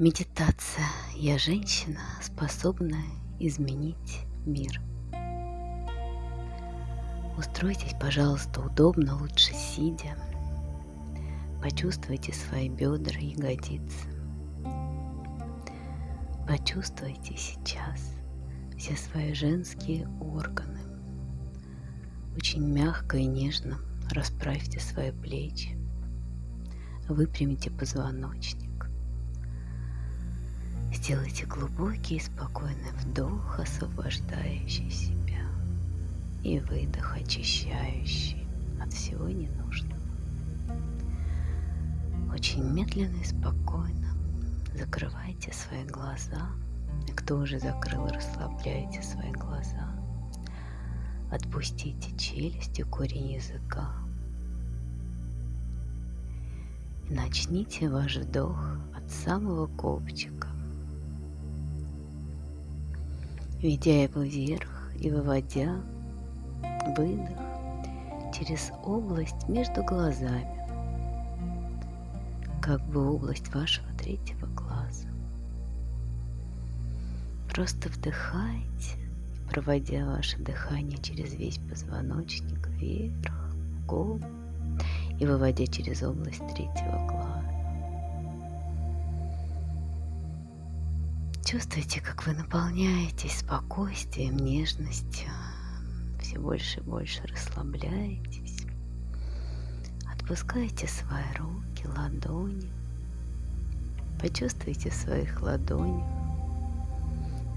Медитация. Я женщина, способная изменить мир. Устройтесь, пожалуйста, удобно, лучше сидя. Почувствуйте свои бедра ягодицы. Почувствуйте сейчас все свои женские органы. Очень мягко и нежно расправьте свои плечи. Выпрямите позвоночник. Сделайте глубокий и спокойный вдох, освобождающий себя, и выдох, очищающий от всего ненужного. Очень медленно и спокойно закрывайте свои глаза. И кто уже закрыл, расслабляйте свои глаза. Отпустите челюсть и корень языка. И начните ваш вдох от самого копчика ведя его вверх и выводя выдох через область между глазами, как бы область вашего третьего глаза. Просто вдыхайте, проводя ваше дыхание через весь позвоночник вверх, в и выводя через область третьего глаза. Чувствуете, как вы наполняетесь спокойствием, нежностью, все больше и больше расслабляетесь. Отпускайте свои руки, ладони. Почувствуйте в своих ладонях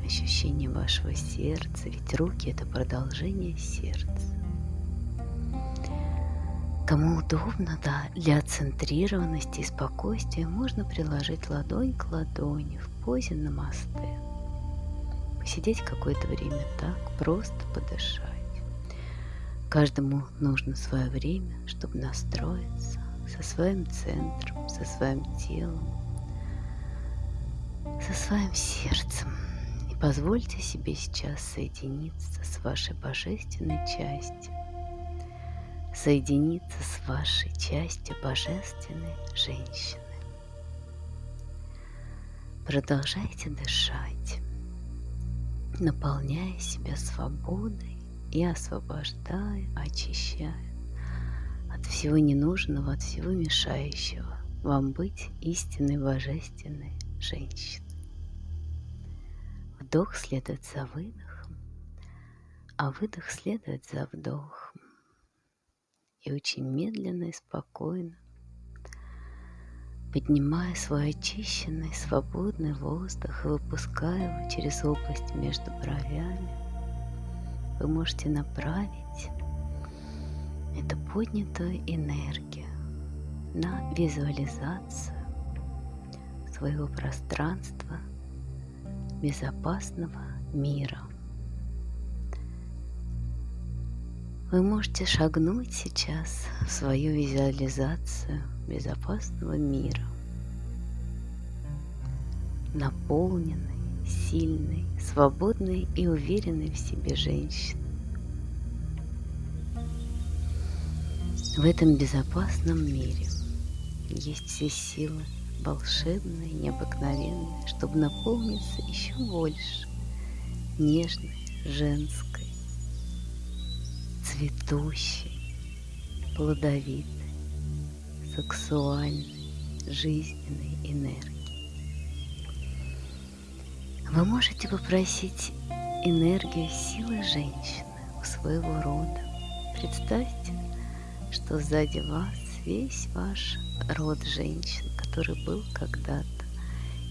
ощущение вашего сердца, ведь руки это продолжение сердца. Кому удобно, да, для центрированности и спокойствия можно приложить ладонь к ладони в позе намасте. Посидеть какое-то время так, просто подышать. Каждому нужно свое время, чтобы настроиться со своим центром, со своим телом, со своим сердцем. И позвольте себе сейчас соединиться с вашей божественной частью соединиться с вашей частью божественной женщины. Продолжайте дышать, наполняя себя свободой и освобождая, очищая от всего ненужного, от всего мешающего вам быть истинной божественной женщиной. Вдох следует за выдохом, а выдох следует за вдохом и очень медленно и спокойно, поднимая свой очищенный, свободный воздух и выпуская его через область между бровями, вы можете направить эту поднятую энергию на визуализацию своего пространства безопасного мира – Вы можете шагнуть сейчас в свою визуализацию безопасного мира, наполненной, сильной, свободной и уверенной в себе женщины. В этом безопасном мире есть все силы волшебные, необыкновенные, чтобы наполниться еще больше нежной, женской, цветущей, плодовитой, сексуальной, жизненной энергии. Вы можете попросить энергию силы женщины у своего рода. Представьте, что сзади вас весь ваш род женщин, который был когда-то,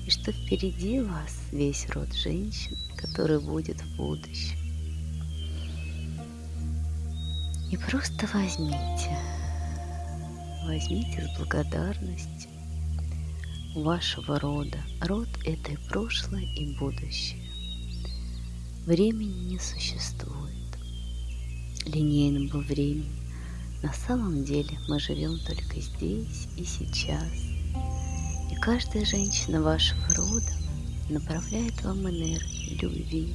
и что впереди вас весь род женщин, который будет в будущем. И просто возьмите, возьмите с благодарностью вашего рода. Род – это и прошлое, и будущее. Времени не существует. Линейного времени. На самом деле мы живем только здесь и сейчас. И каждая женщина вашего рода направляет вам энергию любви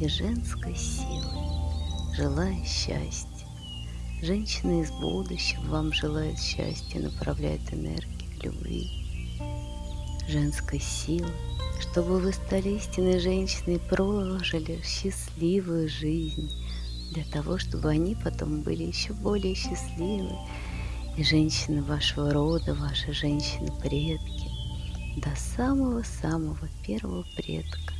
и женской силы, желая счастья Женщина из будущего вам желает счастья, направляет энергию любви, женской силы, чтобы вы стали истинной женщиной и прожили счастливую жизнь, для того, чтобы они потом были еще более счастливы, и женщины вашего рода, ваши женщины-предки, до самого-самого первого предка.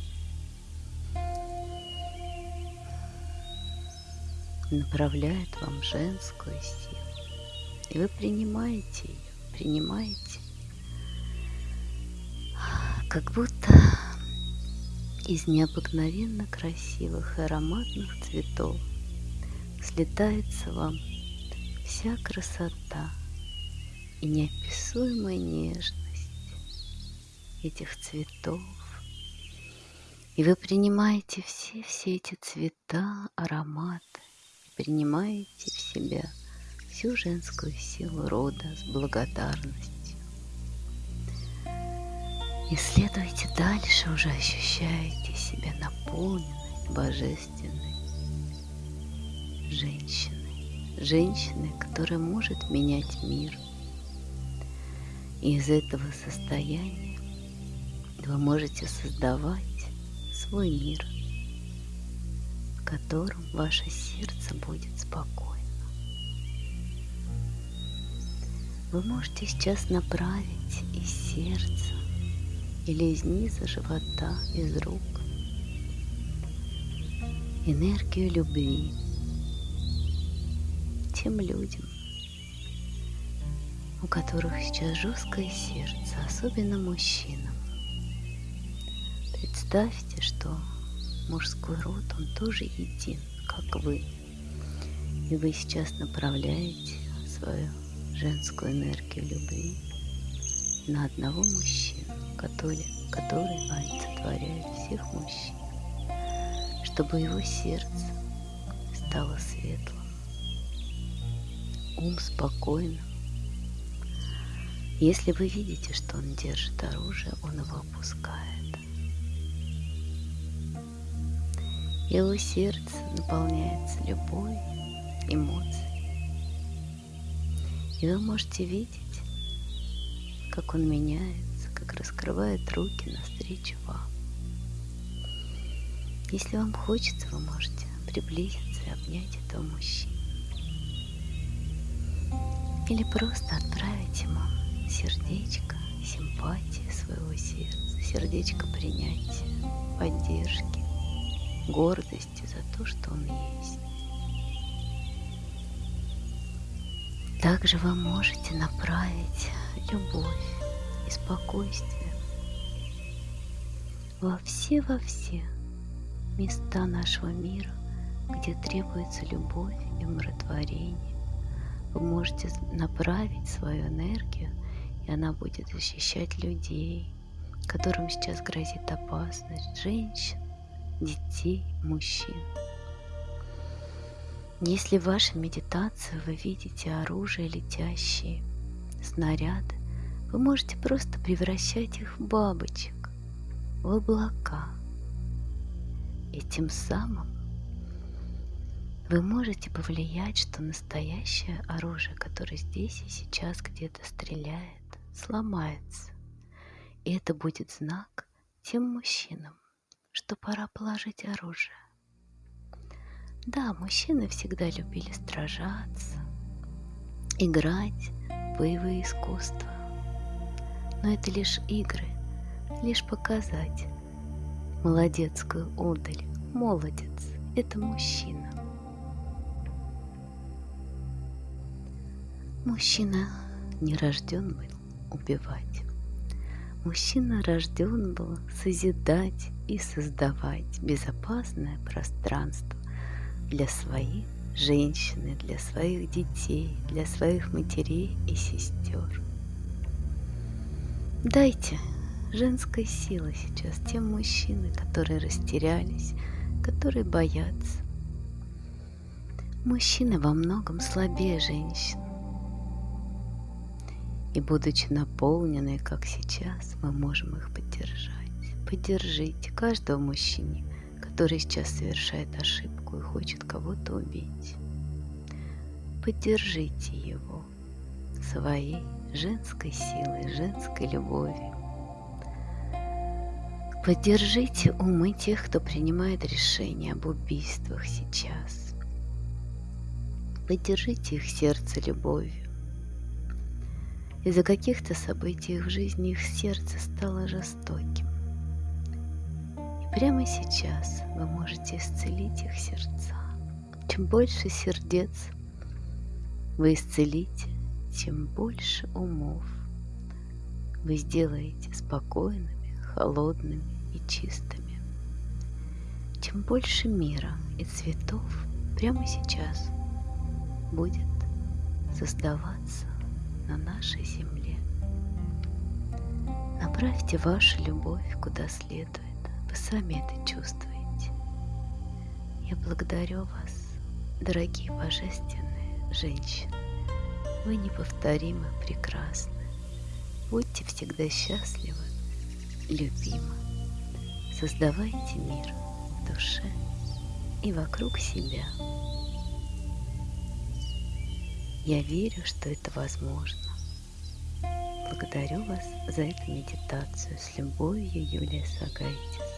Направляет вам женскую силу. И вы принимаете ее, принимаете, как будто из необыкновенно красивых и ароматных цветов слетается вам вся красота и неописуемая нежность этих цветов. И вы принимаете все-все эти цвета, ароматы, принимаете в себя всю женскую силу рода с благодарностью. И следуйте дальше, уже ощущаете себя наполненной, божественной женщиной. Женщиной, которая может менять мир. И из этого состояния вы можете создавать свой мир, в котором ваше сердце будет спокойно. Вы можете сейчас направить из сердца или из низа живота, из рук. Энергию любви тем людям, у которых сейчас жесткое сердце, особенно мужчинам. Представьте, что мужской род, он тоже един, как вы. И вы сейчас направляете свою женскую энергию любви на одного мужчину который, который олицетворяет всех мужчин, чтобы его сердце стало светлым, ум спокойным. Если вы видите, что он держит оружие, он его опускает. Его сердце наполняется любой эмоцией. И вы можете видеть, как он меняет как раскрывает руки навстречу вам. Если вам хочется, вы можете приблизиться и обнять этого мужчину. Или просто отправить ему сердечко симпатии своего сердца, сердечко принятия, поддержки, гордости за то, что он есть. Также вы можете направить любовь и спокойствие во все-во все места нашего мира, где требуется любовь и умиротворение. Вы можете направить свою энергию, и она будет защищать людей, которым сейчас грозит опасность, женщин, детей, мужчин. Если в вашей медитации вы видите оружие летящие, снаряды, вы можете просто превращать их в бабочек, в облака. И тем самым вы можете повлиять, что настоящее оружие, которое здесь и сейчас где-то стреляет, сломается. И это будет знак тем мужчинам, что пора положить оружие. Да, мужчины всегда любили сражаться, играть в боевые искусства но это лишь игры, лишь показать. Молодецкую удаль, молодец, это мужчина. Мужчина не рожден был убивать. Мужчина рожден был созидать и создавать безопасное пространство для своих женщин, для своих детей, для своих матерей и сестер. Дайте женской силы сейчас тем мужчинам, которые растерялись, которые боятся. Мужчины во многом слабее женщин. И будучи наполнены, как сейчас, мы можем их поддержать. Поддержите каждого мужчине, который сейчас совершает ошибку и хочет кого-то убить. Поддержите его своей женской силой, женской любовью. Поддержите умы тех, кто принимает решения об убийствах сейчас. Поддержите их сердце любовью. Из-за каких-то событий в жизни их сердце стало жестоким. И прямо сейчас вы можете исцелить их сердца. Чем больше сердец вы исцелите, тем больше умов вы сделаете спокойными, холодными и чистыми. Тем больше мира и цветов прямо сейчас будет создаваться на нашей земле. Направьте вашу любовь куда следует. Вы сами это чувствуете. Я благодарю вас, дорогие божественные женщины. Вы неповторимы, прекрасны. Будьте всегда счастливы, любимы. Создавайте мир в душе и вокруг себя. Я верю, что это возможно. Благодарю вас за эту медитацию. С любовью, Юлия Сагайтис.